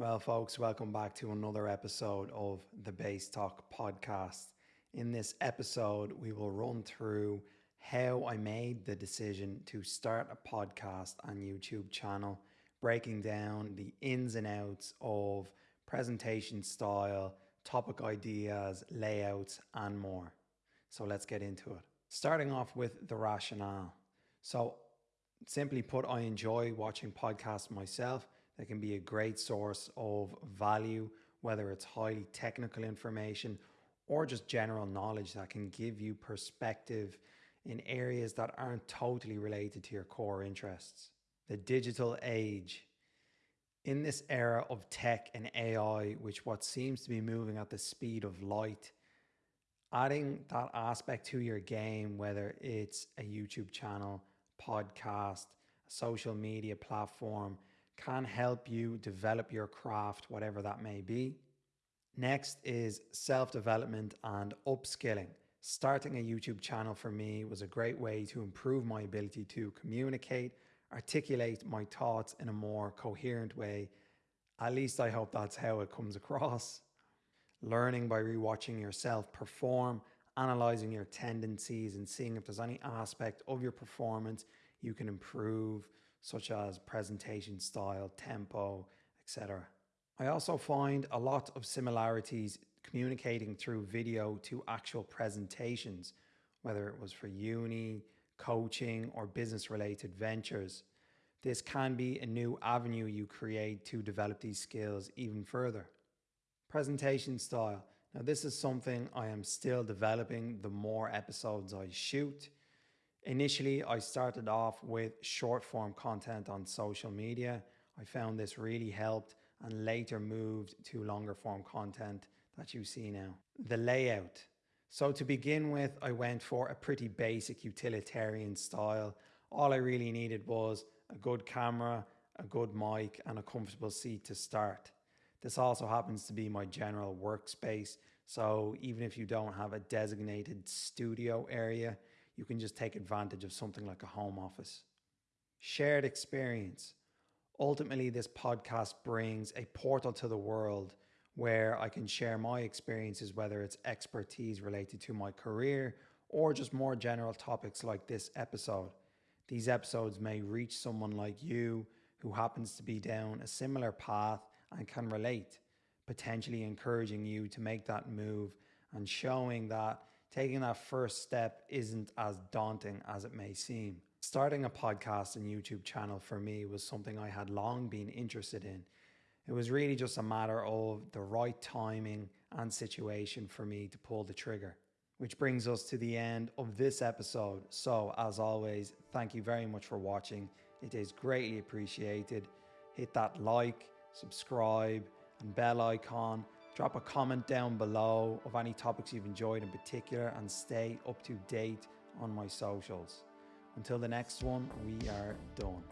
Well, folks, welcome back to another episode of the Base Talk podcast. In this episode, we will run through how I made the decision to start a podcast and YouTube channel, breaking down the ins and outs of presentation style, topic ideas, layouts, and more. So let's get into it. Starting off with the rationale. So, simply put, I enjoy watching podcasts myself. They can be a great source of value, whether it's highly technical information or just general knowledge that can give you perspective in areas that aren't totally related to your core interests. The digital age in this era of tech and AI, which what seems to be moving at the speed of light, adding that aspect to your game, whether it's a YouTube channel, podcast, social media platform, can help you develop your craft, whatever that may be. Next is self development and upskilling. Starting a YouTube channel for me was a great way to improve my ability to communicate articulate my thoughts in a more coherent way. At least I hope that's how it comes across. Learning by rewatching yourself perform, analyzing your tendencies, and seeing if there's any aspect of your performance you can improve, such as presentation style, tempo, etc. I also find a lot of similarities communicating through video to actual presentations, whether it was for uni, coaching, or business related ventures. This can be a new avenue you create to develop these skills even further. Presentation style. Now, this is something I am still developing the more episodes I shoot. Initially, I started off with short form content on social media. I found this really helped and later moved to longer form content that you see now. The layout. So to begin with, I went for a pretty basic utilitarian style. All I really needed was a good camera, a good mic, and a comfortable seat to start. This also happens to be my general workspace. So even if you don't have a designated studio area, you can just take advantage of something like a home office. Shared experience. Ultimately, this podcast brings a portal to the world where I can share my experiences, whether it's expertise related to my career or just more general topics like this episode. These episodes may reach someone like you who happens to be down a similar path and can relate, potentially encouraging you to make that move and showing that taking that first step isn't as daunting as it may seem. Starting a podcast and YouTube channel for me was something I had long been interested in it was really just a matter of the right timing and situation for me to pull the trigger. Which brings us to the end of this episode. So, as always, thank you very much for watching. It is greatly appreciated. Hit that like, subscribe, and bell icon. Drop a comment down below of any topics you've enjoyed in particular and stay up to date on my socials. Until the next one, we are done.